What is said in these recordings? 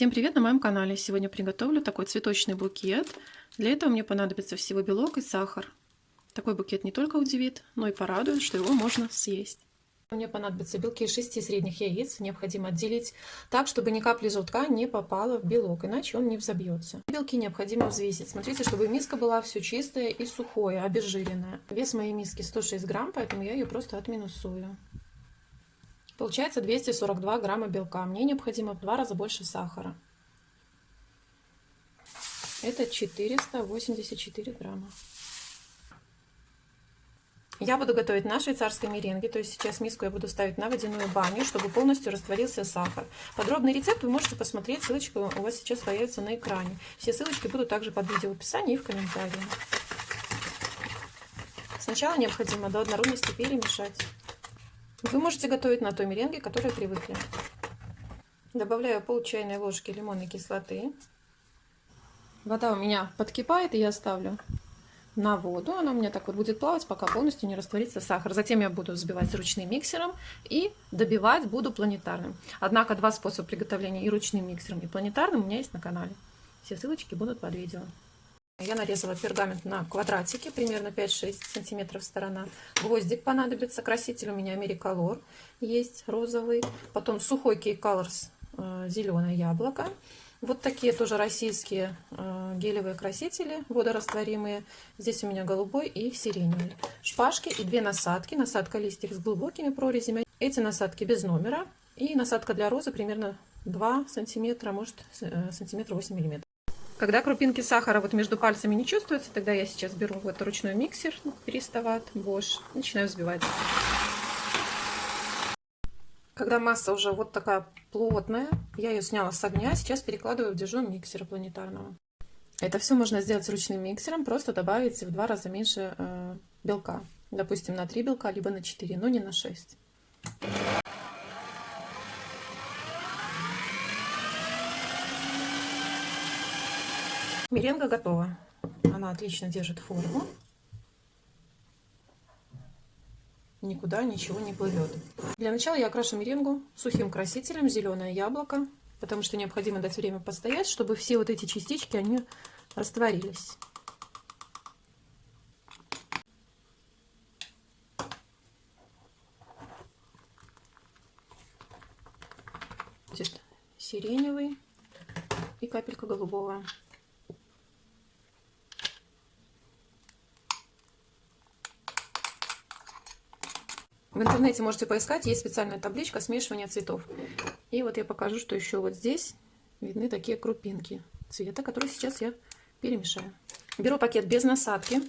Всем привет на моем канале! Сегодня приготовлю такой цветочный букет. Для этого мне понадобится всего белок и сахар. Такой букет не только удивит, но и порадует, что его можно съесть. Мне понадобятся белки из 6 средних яиц. Необходимо отделить так, чтобы ни капли желтка не попало в белок, иначе он не взобьется. Белки необходимо взвесить. Смотрите, чтобы миска была все чистое и сухое, обезжиренное. Вес моей миски 106 грамм, поэтому я ее просто отминусую. Получается 242 грамма белка. Мне необходимо в два раза больше сахара. Это 484 грамма. Я буду готовить на швейцарской меренге, то есть сейчас миску я буду ставить на водяную баню, чтобы полностью растворился сахар. Подробный рецепт вы можете посмотреть, ссылочка у вас сейчас появится на экране. Все ссылочки будут также под видео в описании и в комментарии. Сначала необходимо до однородности перемешать. Вы можете готовить на той меренге, которой привыкли. Добавляю пол чайной ложки лимонной кислоты. Вода у меня подкипает, и я ставлю на воду. Она у меня так вот будет плавать, пока полностью не растворится сахар. Затем я буду взбивать ручным миксером и добивать буду планетарным. Однако два способа приготовления и ручным миксером, и планетарным у меня есть на канале. Все ссылочки будут под видео. Я нарезала пергамент на квадратики, примерно 5-6 сантиметров сторона. Гвоздик понадобится, краситель у меня Америколор есть, розовый. Потом сухой Key Colors, э, зеленое яблоко. Вот такие тоже российские э, гелевые красители, водорастворимые. Здесь у меня голубой и сиреневый. Шпажки и две насадки. Насадка листьев с глубокими прорезями. Эти насадки без номера. И насадка для розы примерно 2 сантиметра, может э, сантиметр 8 миллиметров. Когда крупинки сахара вот между пальцами не чувствуются, тогда я сейчас беру вот ручной миксер, перестават, Bosch, начинаю взбивать. Когда масса уже вот такая плотная, я ее сняла с огня, сейчас перекладываю в дежон миксера планетарного. Это все можно сделать с ручным миксером, просто добавить в два раза меньше э, белка. Допустим, на 3 белка, либо на 4, но не на 6. Меренга готова. Она отлично держит форму. Никуда ничего не плывет. Для начала я окрашу меренгу сухим красителем зеленое яблоко, потому что необходимо дать время постоять, чтобы все вот эти частички, они растворились. сиреневый и капелька голубого. В интернете можете поискать, есть специальная табличка смешивания цветов. И вот я покажу, что еще вот здесь видны такие крупинки цвета, которые сейчас я перемешаю. Беру пакет без насадки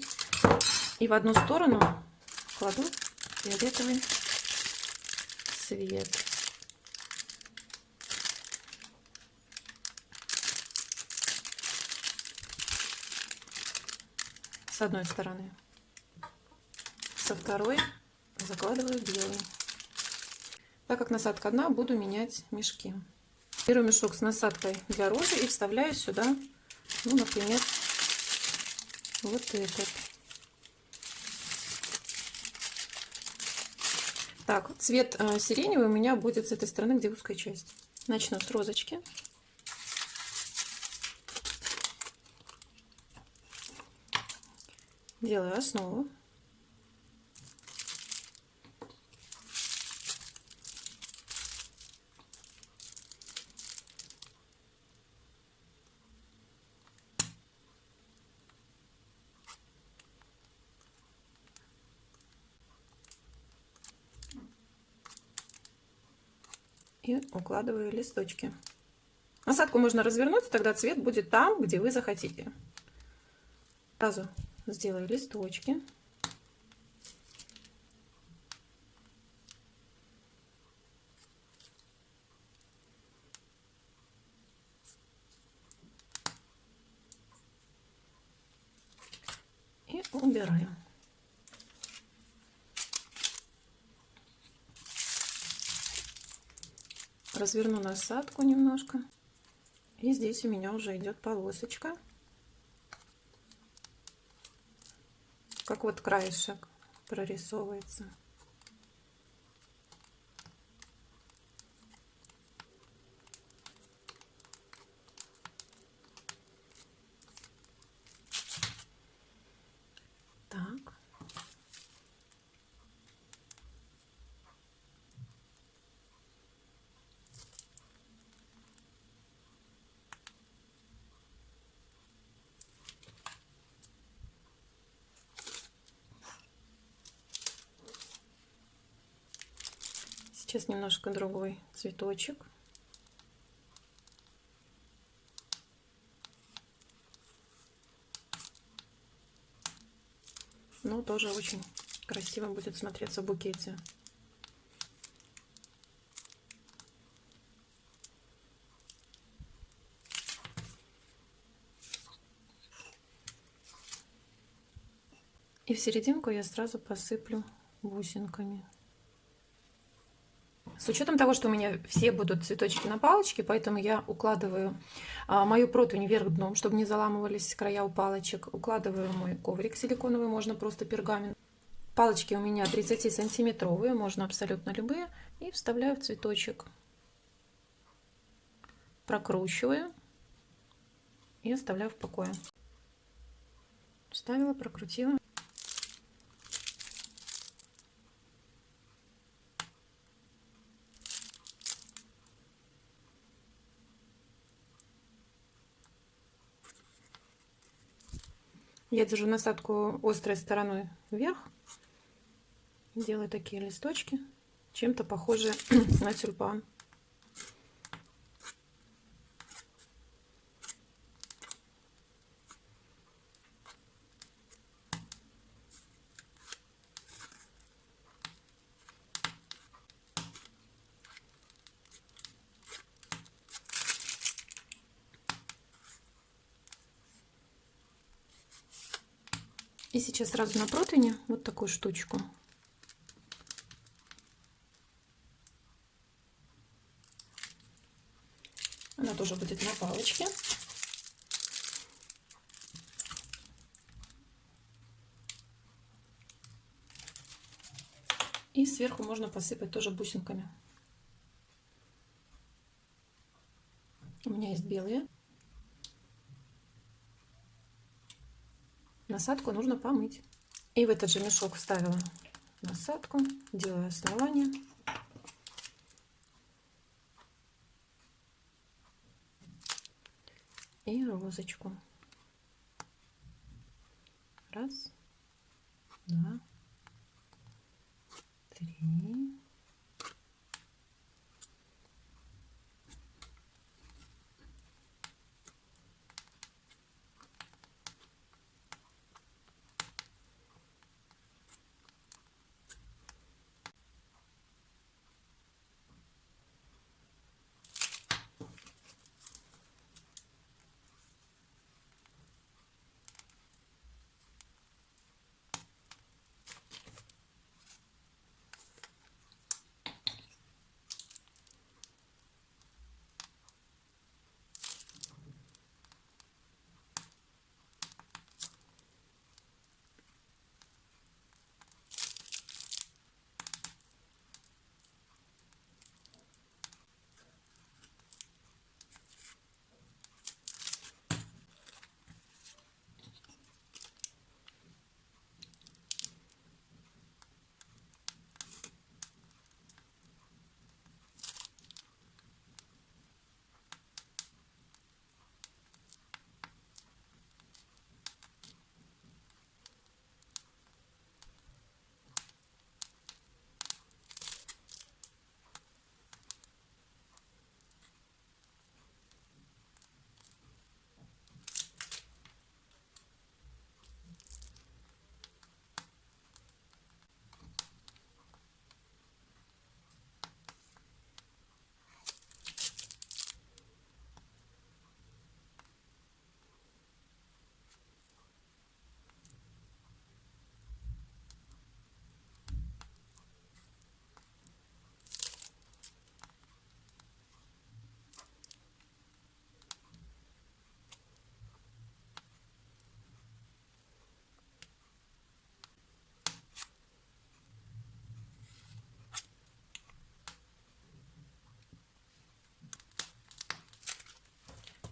и в одну сторону кладу фиолетовый цвет. С одной стороны. Со второй закладываю белый. Так как насадка одна, буду менять мешки. Беру мешок с насадкой для розы и вставляю сюда, ну, например, вот этот. Так, цвет э, сиреневый у меня будет с этой стороны, где узкая часть. Начну с розочки. Делаю основу. И укладываю листочки. Насадку можно развернуть, тогда цвет будет там, где вы захотите. Сразу сделаю листочки. И убираем. Разверну насадку немножко. И здесь у меня уже идет полосочка. Как вот краешек прорисовывается. Сейчас немножко другой цветочек. Но тоже очень красиво будет смотреться в букете. И в серединку я сразу посыплю бусинками. С учетом того, что у меня все будут цветочки на палочке, поэтому я укладываю а, мою противень вверх дном, чтобы не заламывались края у палочек. Укладываю мой коврик силиконовый, можно просто пергамент. Палочки у меня 30 сантиметровые, можно абсолютно любые. И вставляю в цветочек. Прокручиваю и оставляю в покое. Вставила, прокрутила. Я держу насадку острой стороной вверх. Делаю такие листочки, чем-то похожие на тюльпан. И сейчас сразу на противне вот такую штучку. Она тоже будет на палочке. И сверху можно посыпать тоже бусинками. У меня есть белые. Насадку нужно помыть. И в этот же мешок вставила насадку, делаю основание. И розочку. Раз, два, три,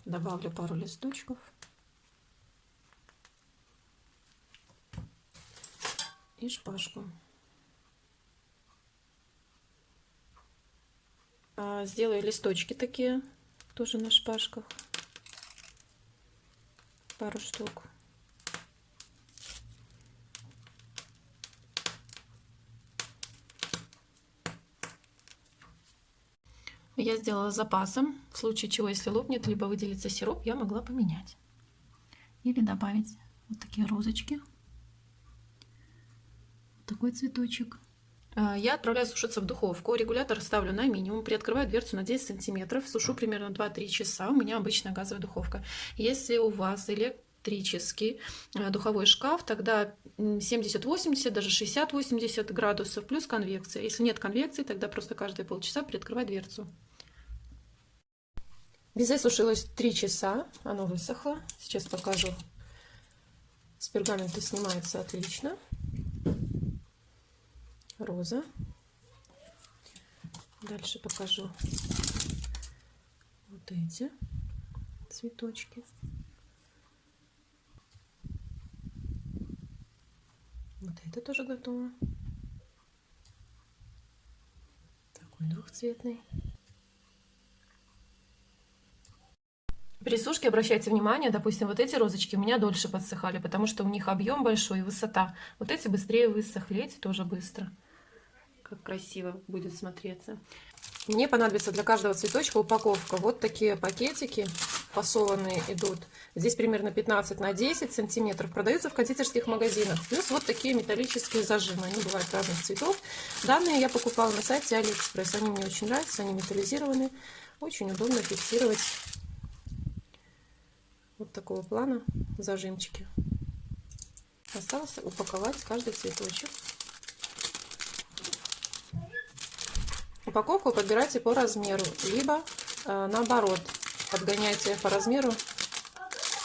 Добавлю пару листочков. И шпажку. А, сделаю листочки такие, тоже на шпажках. Пару штук. Я сделала запасом. В случае чего, если лопнет, либо выделится сироп, я могла поменять. Или добавить вот такие розочки. Вот такой цветочек. А, я отправляю сушиться в духовку. Регулятор ставлю на минимум. Приоткрываю дверцу на 10 сантиметров. Сушу примерно 2-3 часа. У меня обычная газовая духовка. Если у вас электрический а, духовой шкаф, тогда 70-80, даже 60-80 градусов плюс конвекция. Если нет конвекции, тогда просто каждые полчаса приоткрывай дверцу. Безе сушилось 3 часа, оно высохло. Сейчас покажу. С пергамента снимается отлично роза. Дальше покажу вот эти цветочки. Вот это тоже готово. Такой двухцветный. При сушке обращайте внимание, допустим, вот эти розочки у меня дольше подсыхали, потому что у них объем большой и высота. Вот эти быстрее высохли, эти тоже быстро как красиво будет смотреться. Мне понадобится для каждого цветочка упаковка. Вот такие пакетики фасованные идут. Здесь примерно 15 на 10 сантиметров. Продаются в кондитерских магазинах. Плюс вот такие металлические зажимы. Они бывают разных цветов. Данные я покупала на сайте Алиэкспресс. Они мне очень нравятся. Они металлизированы. Очень удобно фиксировать вот такого плана зажимчики. Осталось упаковать каждый цветочек. Упаковку подбирайте по размеру, либо э, наоборот, подгоняйте по размеру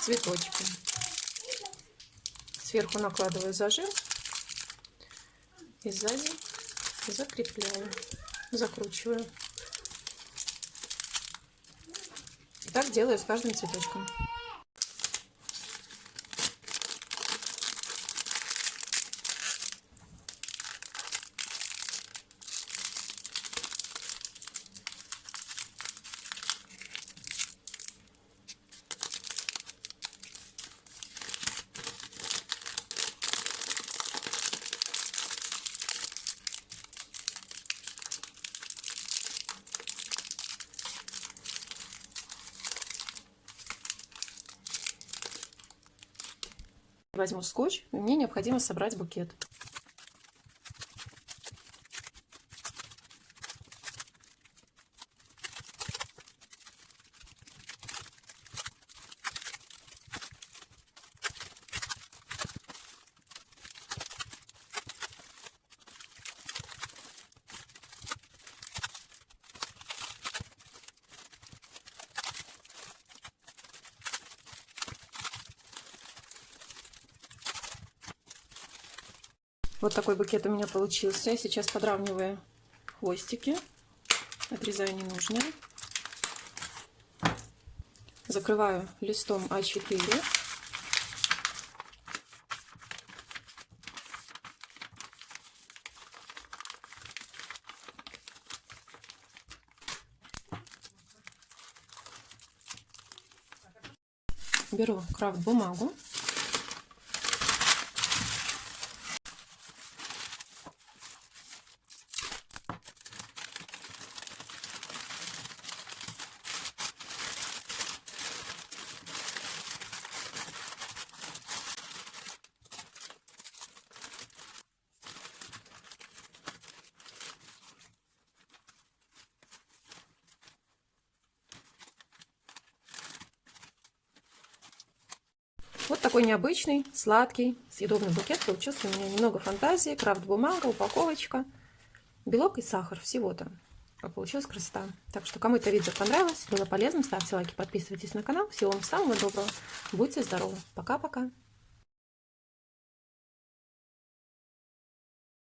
цветочки. Сверху накладываю зажим и сзади закрепляю, закручиваю. И так делаю с каждым цветочком. Возьму скотч, мне необходимо собрать букет. Вот такой букет у меня получился. Я сейчас подравниваю хвостики. Отрезаю ненужные. Закрываю листом А4. Беру крафт бумагу Вот такой необычный, сладкий, съедобный букет получился у меня. Немного фантазии, крафт-бумага, упаковочка, белок и сахар всего-то. Получилась красота. Так что, кому это видео понравилось, было полезным, ставьте лайки, подписывайтесь на канал. Всего вам самого доброго. Будьте здоровы. Пока-пока.